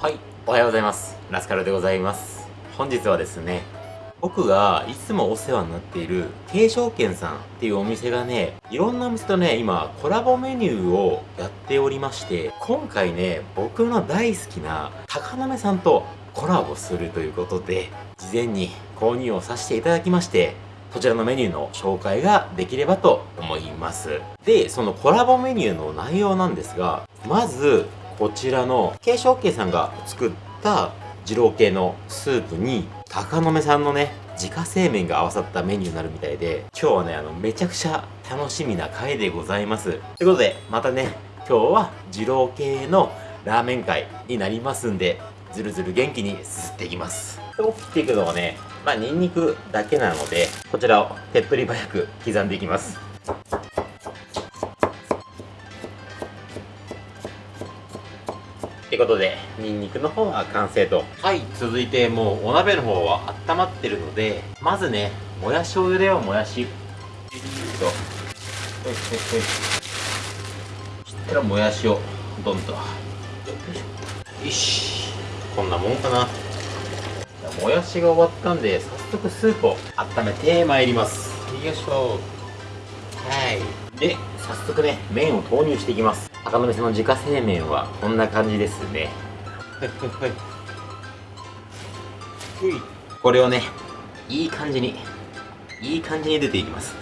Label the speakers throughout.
Speaker 1: はい、おはようございます。ラスカルでございます。本日はですね、僕がいつもお世話になっている、慶証券さんっていうお店がね、いろんなお店とね、今、コラボメニューをやっておりまして、今回ね、僕の大好きな高鍋さんとコラボするということで、事前に購入をさせていただきまして、こちらのメニューの紹介ができればと思います。で、そのコラボメニューの内容なんですが、まず、こちらの慶証系さんが作った二郎系のスープに高野目さんのね自家製麺が合わさったメニューになるみたいで今日はねあのめちゃくちゃ楽しみな回でございます。ということでまたね今日は二郎系のラーメン会になりますんでずるずる元気にすすっていきます。今日切っていくのはねまあニンニクだけなのでこちらを手っ取り早く刻んでいきます。ことで、ニンニクの方は完成と。はい、続いてもうお鍋の方は温まってるので、まずね、もやしを茹でよう、もやし。よいしょ。ほいほいほい。そしたらもやしをどんと。よいし。こんなもんかな。もやしが終わったんで、早速スープを温めてまいります。よいしょ。はい。で、早速ね、麺を投入していきます。赤野さんの自家製麺はこんな感じですね。はいはいはい。これをね、いい感じに、いい感じに出ていきます。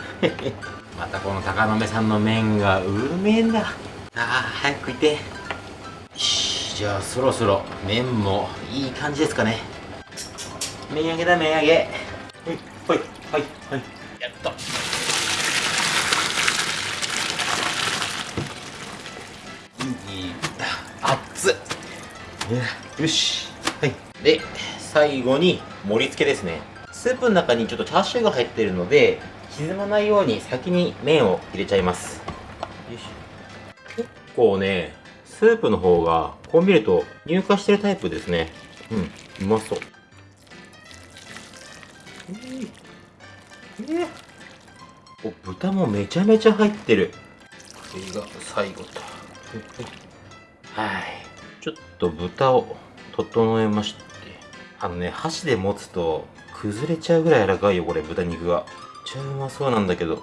Speaker 1: またこの高野さんの麺がうめえんだ。ああ、早く食いて。よし、じゃあそろそろ麺もいい感じですかね。麺上げだ、麺上げ。ほい、ほい、はい、はい。やっと。よし。はい。で最後に盛り付けですね。スープの中にちょっとチャーシューが入ってるので沈まないように先に麺を入れちゃいます。結構ねスープの方がこう見ると乳化してるタイプですね。うんうまそう。えお豚もめちゃめちゃ入ってる。これが最後と。はい。ちょっと豚を整えまして。あのね、箸で持つと崩れちゃうぐらい柔らかいよ、これ、豚肉が。めっちゃうまそうなんだけど。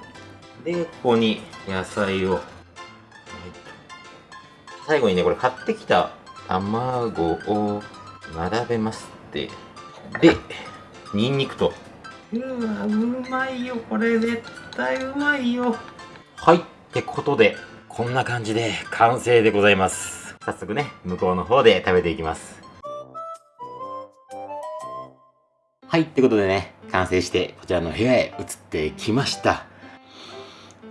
Speaker 1: で、ここに野菜を。最後にね、これ買ってきた卵を並べますって。で、ニンニクと。うわ、うまいよ、これ絶対うまいよ。はい、ってことで、こんな感じで完成でございます。早速ね、向こうの方で食べていきます。はい、ってことでね、完成してこちらの部屋へ移ってきました。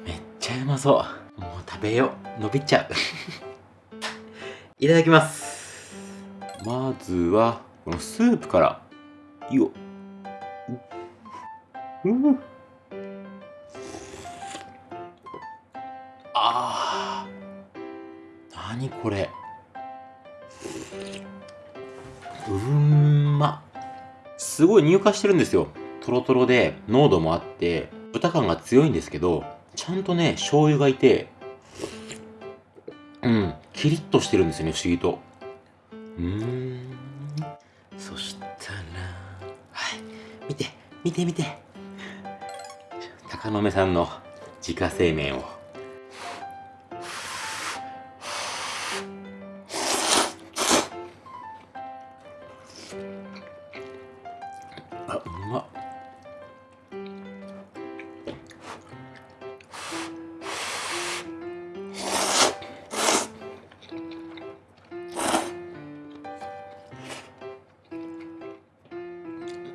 Speaker 1: めっちゃうまそう。もう食べよう。伸びちゃう。いただきます。まずは、このスープから、いよ。うん。あー。なにこれ。うんま。すごい乳化してるんですよ。トロトロで濃度もあって、豚感が強いんですけど、ちゃんとね、醤油がいて、うん、キリッとしてるんですよね、不思議と。うーん。そしたら、はい、見て、見て見て。高野目さんの自家製麺を。あ、うまっ。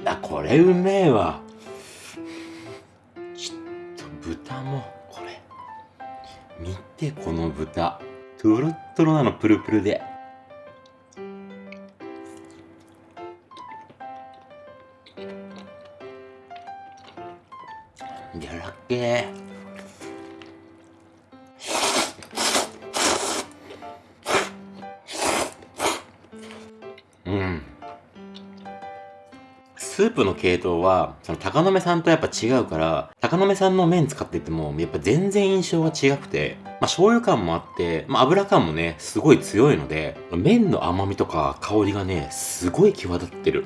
Speaker 1: あ、これうめえわ。ちょっと豚も、これ。見て、この豚。トロットロなの、プルプルで。うんススープの系統は、その高野目さんとやっぱ違うから、高野目さんの麺使ってても、やっぱ全然印象が違くて、まあ醤油感もあって、まあ油感もね、すごい強いので、麺の甘みとか香りがね、すごい際立ってる。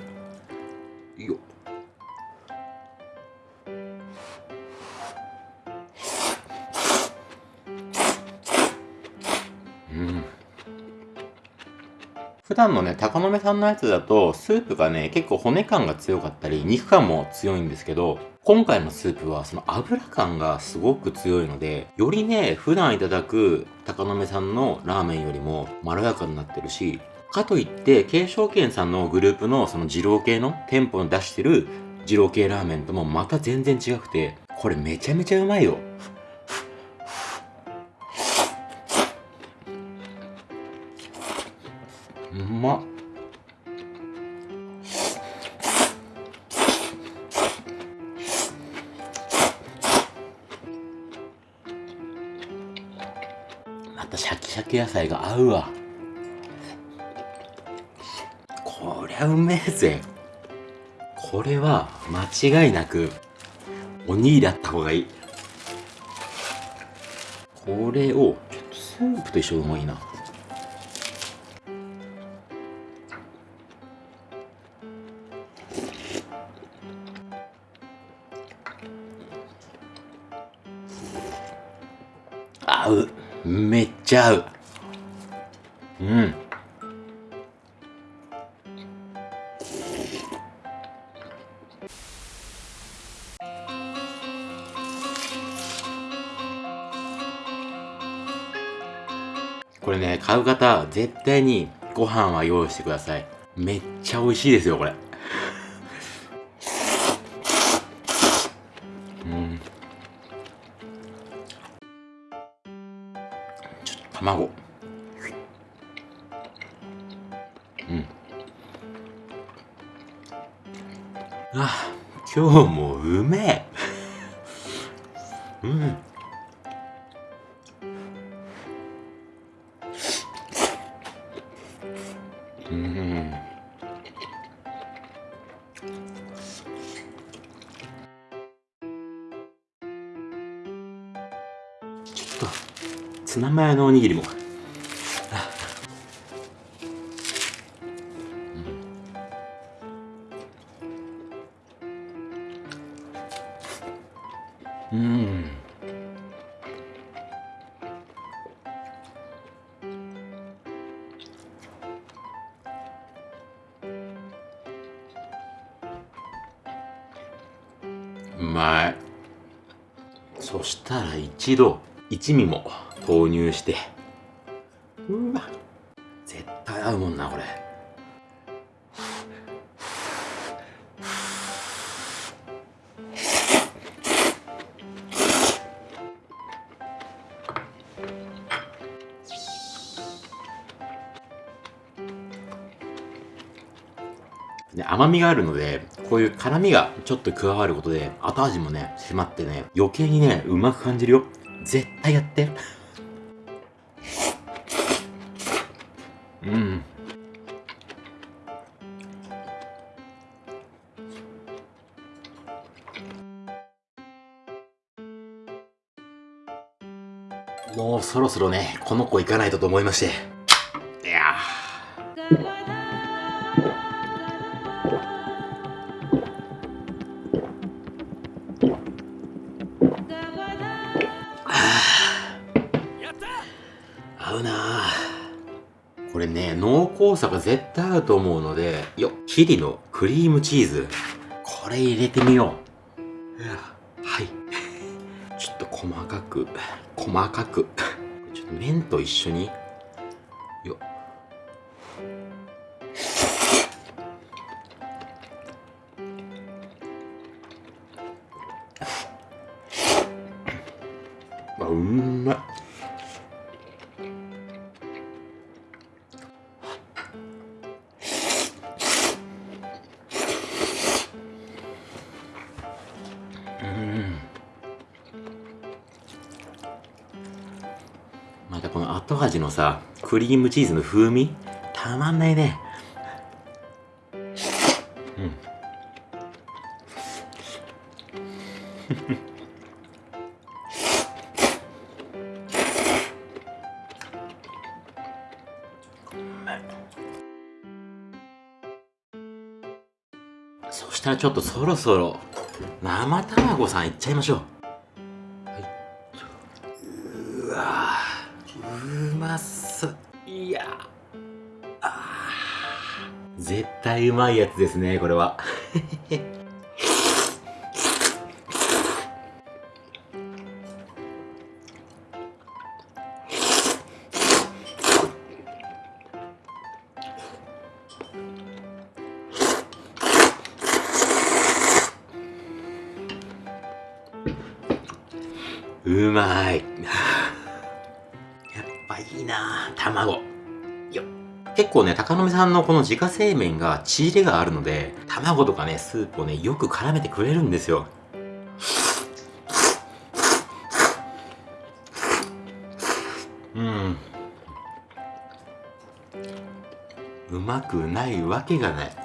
Speaker 1: 普段のね、高野目さんのやつだと、スープがね、結構骨感が強かったり、肉感も強いんですけど、今回のスープはその油感がすごく強いので、よりね、普段いただく高野目さんのラーメンよりもまろやかになってるし、かといって、慶証券さんのグループのその二郎系の店舗に出してる二郎系ラーメンともまた全然違くて、これめちゃめちゃうまいよ。ま。っまたシャキシャキ野菜が合うわ。こりゃうめえぜ。これは間違いなくおにぎりあった方がいい。これをちょっとスープと一緒がうまいな。合う。めっちゃ合う。うん。これね買う方絶対にご飯は用意してください。めっちゃ美味しいですよこれ。卵。うん。あ今日もうめえ。うん。うん。ツナマヨのおにぎりも。うん。うまい。そしたら一度一味も。投入してうわ絶対合うもんなこれで甘みがあるので、こういう辛みがちょっと加わることで、後味もね、迫ってね、余計にね、うまく感じるよ。絶対やって。もうそろそろね、この子行かないとと思いまして。濃厚さが絶対合うと思うので、よチリのクリームチーズ。これ入れてみよう。はい。ちょっと細かく、細かく。ちょっと麺と一緒に。よっ、後味のさ、クリームチーズの風味？たまんないね。そしたらちょっとそろそろ生卵さんいっちゃいましょう。絶対うまいやつですねこれは。うまい。やっぱいいな卵。結構ね高野目さんのこの自家製麺が血入れがあるので卵とかねスープをねよく絡めてくれるんですようんうまくないわけがない。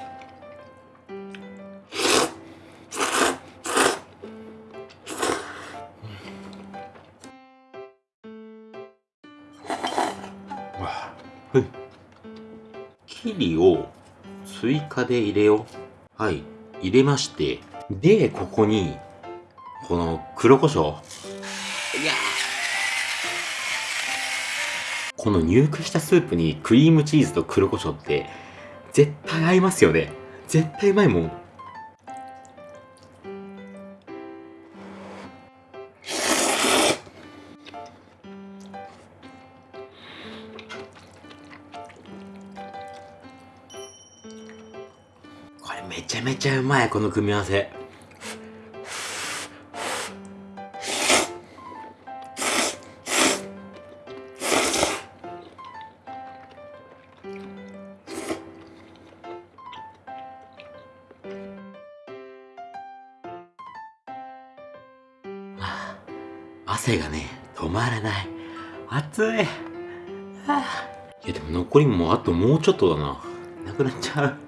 Speaker 1: を追加で入れよう。はい。入れまして。で、ここに、この黒胡椒。いやこの入荷したスープにクリームチーズと黒胡椒って絶対合いますよね。絶対うまいもん。まいこの組み合わせ。汗がね止まらない。暑い。いやでも残りもあともうちょっとだな。なくなっちゃう。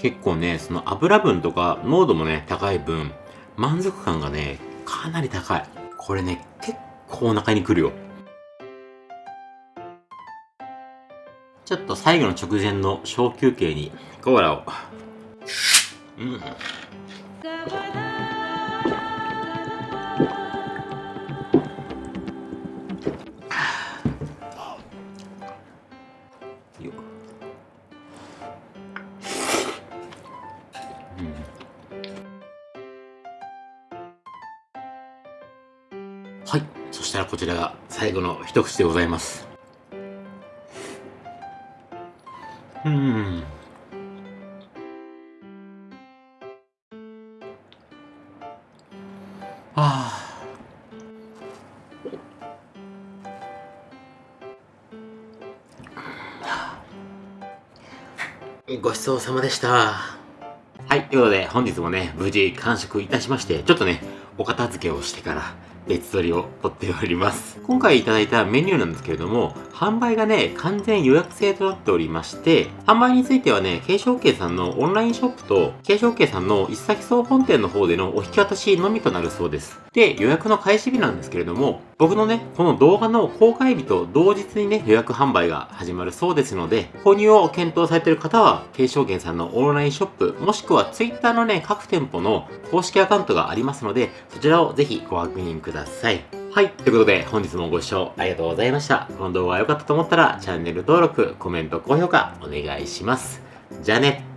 Speaker 1: 結構ね、その油分とか濃度もね、高い分、満足感がね、かなり高い。これね、結構お腹にくるよ。ちょっと最後の直前の小休憩にコーラを。うん。こちらが最後の一口でございます。うん。ああ。ごちそうさまでした。はい、ということで本日もね、無事完食いたしまして、ちょっとね、お片付けをしてから、別撮りを撮っております。今回いただいたメニューなんですけれども、販売がね、完全予約制となっておりまして、販売についてはね、継承系さんのオンラインショップと、継承系さんの一先総本店の方でのお引き渡しのみとなるそうです。で、予約の開始日なんですけれども、僕のね、この動画の公開日と同日にね、予約販売が始まるそうですので、購入を検討されている方は、継承券さんのオンラインショップ、もしくは Twitter のね、各店舗の公式アカウントがありますので、そちらをぜひご確認くださいください。はい。ということで、本日もご視聴ありがとうございました。この動画が良かったと思ったら、チャンネル登録、コメント、高評価、お願いします。じゃあね。